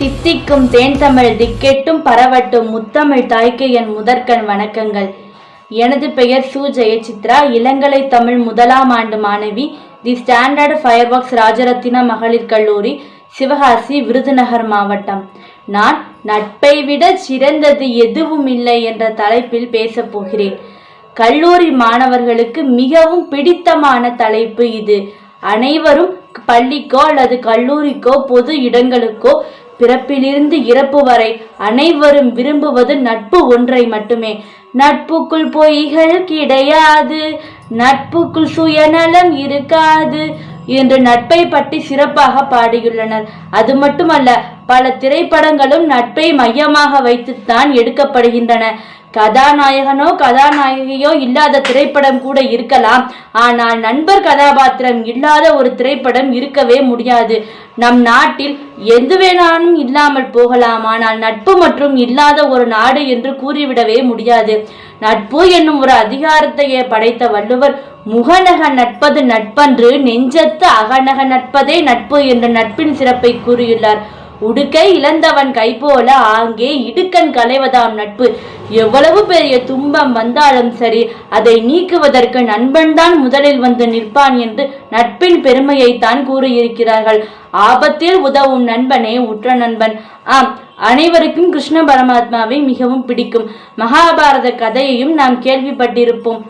தித்திக்கும் தேன் தமிழ் திக்கெட்டும் பரவட்டும் முத்தமிழ் தாய்க்கு என் முதற்கண் வணக்கங்கள். எனது பெயர் சு. ஜெயசித்ரா. இளங்கலை தமிழ் முதலாம் ஆண்டு மாணவி. தி ஸ்டாண்டர்ட் ஃபயர் ஒர்க்ஸ் ராஜரத்தின மகளிர் கல்லூரி சிவகாசி விருதுநகர் மாவட்டம். நான் நட்பை விட சிறந்தது எதுவும் இல்லை என்ற தலைப்பில் பேசப் போகிறேன். கல்லூரி மாணவர்களுக்கு மிகவும் பிடித்தமான தலைப்பு இது. அனைவரும் பள்ளிக்கோ அல்லது கல்லூரிக்கோ பொது இடங்களுக்கோ பிறப்பிலிருந்து இறப்பு வரை அனைவரும் விரும்புவது நட்பு ஒன்றை மட்டுமே. நட்புக்குள் பொய்கள் கிடையாது. நட்புக்குள் சுயநலம் இருக்காது என்று நட்பை பற்றி சிறப்பாக பாடியுள்ளனர். அது மட்டுமல்ல பல திரைப்படங்களும் நட்பை மையமாக வைத்துத்தான் எடுக்கப்படுகின்றன. கதாநாயகனோ கதாநாயகியோ இல்லாத திரைப்படம் கூட இருக்கலாம். ஆனால் நண்பர் கதாபாத்திரம் இல்லாத ஒரு திரைப்படம் இருக்கவே முடியாது. நம் நாட்டில் எது வேணாலும் இல்லாமல் போகலாம். ஆனால் நட்பு மற்றும் இல்லாத ஒரு நாடு என்று கூறிவிடவே முடியாது. நட்பு என்னும் ஒரு அதிகாரத்தையே படைத்த வள்ளுவர் முகநக நட்பது நட்பன்று நெஞ்சத்து அகநக நட்பதே நட்பு என்ற நட்பின் சிறப்பை கூறியுள்ளார். உடுக்கை இழந்தவன் கை போல ஆங்கே இடுக்கண் களைவதாம் நட்பு. எவ்வளவு பெரிய துன்பம் வந்தாலும் சரி அதை நீக்குவதற்கு நண்பன்தான் முதலில் வந்து நிற்பான் என்று நட்பின் பெருமையை தான் கூறியிருக்கிறார்கள். ஆபத்தில் உதவும் நண்பனே உற்ற நண்பன். ஆம் அனைவருக்கும் கிருஷ்ண பரமாத்மாவை மிகவும் பிடிக்கும். மகாபாரத கதையையும் நாம் கேள்விப்பட்டிருப்போம்.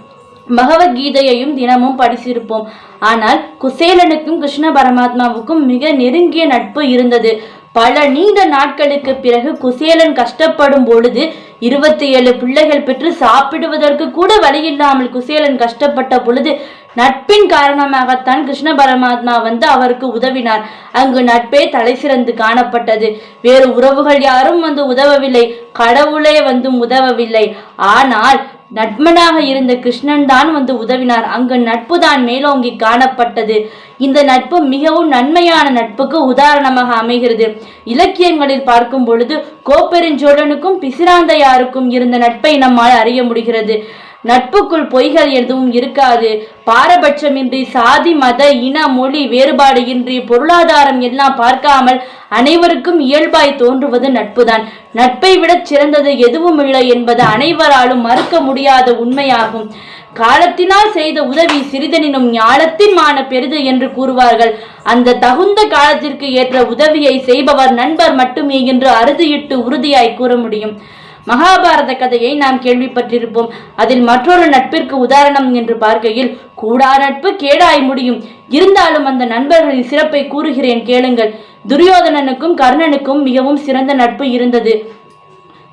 பகவத்கீதையையும் தினமும் படிச்சிருப்போம். ஆனால் குசேலனுக்கும் கிருஷ்ண பரமாத்மாவுக்கும் மிக நெருங்கிய நட்பு இருந்தது. பல நீண்ட நாட்களுக்கு பிறகு குசேலன் கஷ்டப்படும் பொழுது இருபத்தி ஏழு பிள்ளைகள் பெற்று சாப்பிடுவதற்கு கூட வழியில்லாமல் குசேலன் கஷ்டப்பட்ட பொழுது நட்பின் காரணமாகத்தான் கிருஷ்ண பரமாத்மா வந்து அவருக்கு உதவினார். அங்கு நட்பே தலை சிறந்து காணப்பட்டது. வேறு உறவுகள் யாரும் வந்து உதவவில்லை. கடவுளே வந்து உதவவில்லை. ஆனால் நட்மனாக இருந்த கிருஷ்ணன் தான் வந்து உதவினார். அங்கு நட்பு தான் மேலோங்கி காணப்பட்டது. இந்த நட்பு மிகவும் நன்மையான நட்புக்கு உதாரணமாக அமைகிறது. இலக்கியங்களில் பார்க்கும் பொழுது கோப்பெருஞ்சோழனுக்கும் பிசிராந்தையாருக்கும் இருந்த நட்பை நம்மால் அறிய முடிகிறது. நட்புக்குள் பொய்கள் எதுவும் இருக்காது. பாரபட்சமின்றி சாதி மத இன மொழி வேறுபாடு இன்றி பொருளாதாரம் எல்லாம் பார்க்காமல் அனைவருக்கும் இயல்பாய் தோன்றுவது நட்புதான். நட்பை விட சிறந்தது எதுவும் இல்லை என்பது அனைவராலும் மறுக்க முடியாத உண்மையாகும். காலத்தினால் செய்த உதவி சிறிதனினும் ஞாலத்தின் மான பெரிது என்று கூறுவார்கள். அந்த தகுந்த காலத்திற்கு ஏற்ற உதவியை செய்பவர் நண்பர் மட்டுமே என்று அறுதியிட்டு உறுதியாய் கூற முடியும். மகாபாரத கதையை நாம் கேள்விப்பட்டிருப்போம். அதில் மற்றொரு நட்பிற்கு உதாரணம் என்று பார்க்கையில் கூடா நட்பு கேடாய் முடியும். இருந்தாலும் அந்த நண்பர்களின் சிறப்பை கூறுகிறேன் கேளுங்கள். துரியோதனனுக்கும் கர்ணனுக்கும் மிகவும் சிறந்த நட்பு இருந்தது.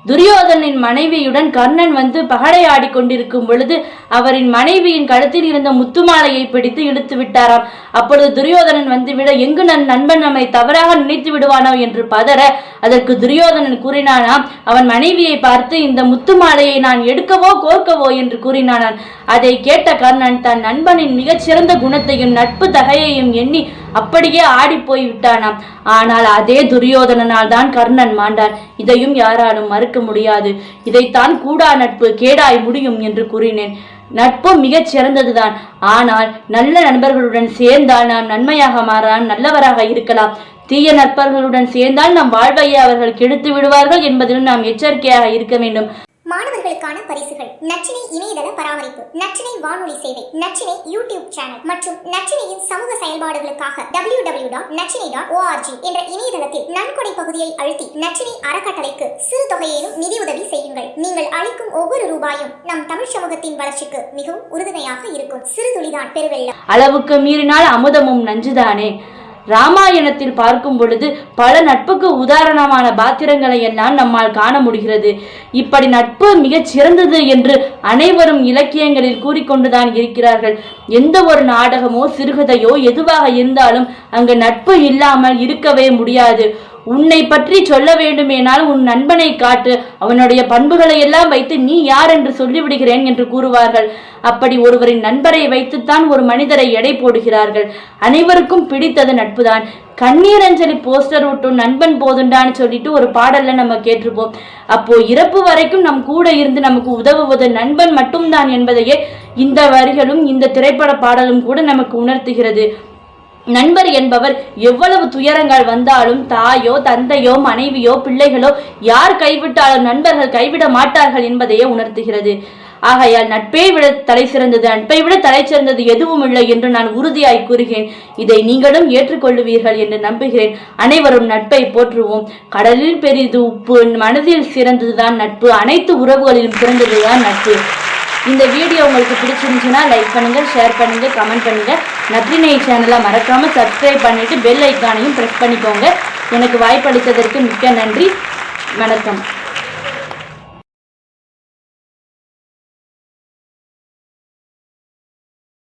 துரியோதனின் மனைவியுடன் கர்ணன் வந்து பகடையாடி கொண்டிருக்கும் பொழுது அவரின் மனைவியின் கழுத்தில் இருந்த முத்துமாலையை பிடித்து இழுத்து விட்டாராம். அப்பொழுது துரியோதனன் வந்துவிட எங்கு நன் நண்பன் நம்மை தவறாக நினைத்து விடுவானோ? என்று பதற அதற்கு துரியோதனன் கூறினானாம் அவன் மனைவியை பார்த்து இந்த முத்துமாலையை நான் எடுக்கவோ கோர்க்கவோ? என்று கூறினானான் அதை கேட்ட கர்ணன் தன் நண்பனின் மிகச்சிறந்த குணத்தையும் நட்பு தகையையும் எண்ணி அப்படியே ஆடி போய் விட்டானாம். ஆனால் அதே துரியோதனனால் தான் கர்ணன் மாண்டான் இதையும் யாராலும் மறுக்க முடியாது. இதைத்தான் கூடா நட்பு கேடாய் முடியும் என்று கூறினேன். நட்பு மிகச் சிறந்ததுதான். ஆனால் நல்ல நண்பர்களுடன் சேர்ந்தால் நாம் நன்மையாக மாறலாம் நல்லவராக இருக்கலாம். தீய நட்பர்களுடன் சேர்ந்தால் நம் வாழ்வையை அவர்கள் கெடுத்து விடுவார்கள் என்பதிலும் நாம் எச்சரிக்கையாக இருக்க வேண்டும். மாணவர்களுக்கான பரிசுகள். நச்சினை இணையதள பராமரிப்பு நச்சினை வானொலி சேவை நச்சினை யூடியூப் சேனல் மற்றும் நச்சினையின் சமூக செயல்பாடுகளுக்காக W W dot Nachinai dot org என்ற இணையதளத்தில் நன்கொடை பகுதியை அழுத்தி நச்சினை அறக்கட்டளைக்கு சிறு தொகையிலும் நிதியுதவி செய்யுங்கள். நீங்கள் அளிக்கும் ஒவ்வொரு ரூபாயும் நம் தமிழ் சமூகத்தின் வளர்ச்சிக்கு மிகவும் உறுதுணையாக இருக்கும். சிறு துளிதான் பெருவெள்ளம். அளவுக்கு மீறினால் அமுதமும் நஞ்சுதானே? ராமாயணத்தில் பார்க்கும் பொழுது பல நட்புக்கு உதாரணமான பாத்திரங்களை எல்லாம் நம்மால் காண முடிகிறது. இப்படி நட்பு மிகச் சிறந்தது என்று அனைவரும் இலக்கியங்களில் கூறிக்கொண்டுதான் இருக்கிறார்கள். எந்த ஒரு நாடகமோ சிறுகதையோ எதுவாக இருந்தாலும் அங்கு நட்பு இல்லாமல் இருக்கவே முடியாது. உன்னை பற்றி சொல்ல வேண்டுமேனால் உன் நண்பனை காட்டு. அவனுடைய பண்புகளை எல்லாம் வைத்து நீ யார் என்று சொல்லிவிடுகிறேன் என்று கூறுவார்கள். அப்படி ஒருவரின் நண்பரை வைத்துத்தான் ஒரு மனிதரை எடை போடுகிறார்கள். அனைவருக்கும் பிடித்தது நட்புதான். கண்ணீரஞ்சலி போஸ்டர் விட்டும் நண்பன் போதுண்டான்னு சொல்லிட்டு ஒரு பாடல்ல நம்ம கேட்டிருப்போம். அப்போ இறப்பு வரைக்கும் நம் கூட இருந்து நமக்கு உதவுவது நண்பன் மட்டும்தான் என்பதையே இந்த வரிகளும் இந்த திரைப்பட பாடலும் கூட நமக்கு உணர்த்துகிறது. நண்பர் என்பவர் எவ்வளவு துயரங்கள் வந்தாலும் தாயோ தந்தையோ மனைவியோ பிள்ளைகளோ யார் கைவிட்டாலும் நண்பர்கள் கைவிட மாட்டார்கள் என்பதையே உணர்த்துகிறது. ஆகையால் நட்பை விட தலை சிறந்தது நட்பை விட தலை சிறந்தது எதுவும் இல்லை என்று நான் உறுதியாய் கூறுகிறேன். இதை நீங்களும் ஏற்றுக்கொள்ளுவீர்கள் என்று நம்புகிறேன். அனைவரும் நட்பை போற்றுவோம். கடலில் பெரிது உப்பு மனதில் சிறந்ததுதான் நட்பு. அனைத்து உறவுகளிலும் சிறந்ததுதான் நட்பு. இந்த வீடியோ உங்களுக்கு பிடிச்சிருந்துச்சுன்னா லைக் பண்ணுங்கள் ஷேர் பண்ணுங்கள் கமெண்ட் பண்ணுங்கள் நற்றினை சேனலை மறக்காமல் சப்ஸ்கிரைப் பண்ணிவிட்டு பெல் ஐக்கானையும் ப்ரெஸ் பண்ணிக்கோங்க. எனக்கு வாய்ப்பளித்ததற்கு மிக்க நன்றி. வணக்கம்.